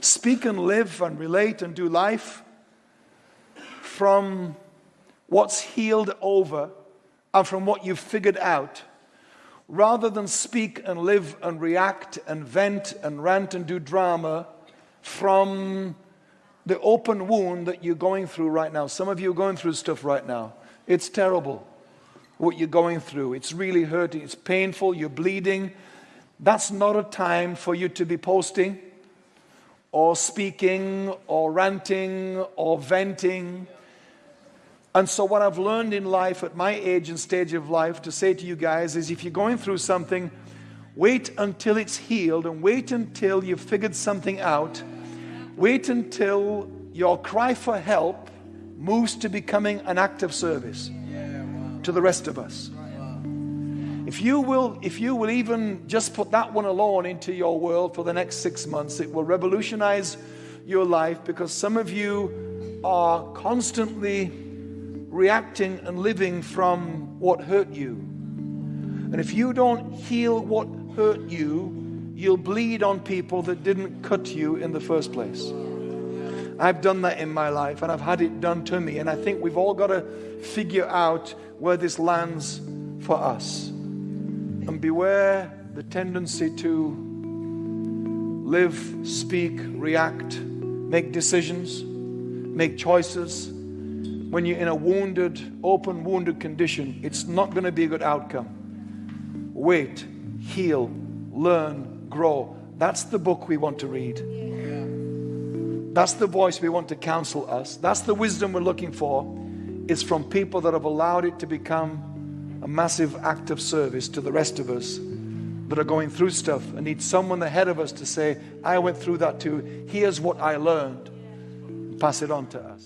speak and live and relate and do life from what's healed over and from what you've figured out rather than speak and live and react and vent and rant and do drama from the open wound that you're going through right now. Some of you are going through stuff right now. It's terrible what you're going through. It's really hurting. It's painful. You're bleeding. That's not a time for you to be posting or speaking or ranting or venting. And so, what I've learned in life at my age and stage of life to say to you guys is if you're going through something, wait until it's healed and wait until you've figured something out Wait until your cry for help moves to becoming an act of service to the rest of us. If you will, if you will even just put that one alone into your world for the next six months, it will revolutionize your life because some of you are constantly reacting and living from what hurt you. And if you don't heal what hurt you, you'll bleed on people that didn't cut you in the first place. I've done that in my life and I've had it done to me. And I think we've all got to figure out where this lands for us. And beware the tendency to live, speak, react, make decisions, make choices. When you're in a wounded, open, wounded condition, it's not going to be a good outcome. Wait, heal, learn, grow. That's the book we want to read. That's the voice we want to counsel us. That's the wisdom we're looking for. It's from people that have allowed it to become a massive act of service to the rest of us that are going through stuff and need someone ahead of us to say, I went through that too. Here's what I learned. Pass it on to us.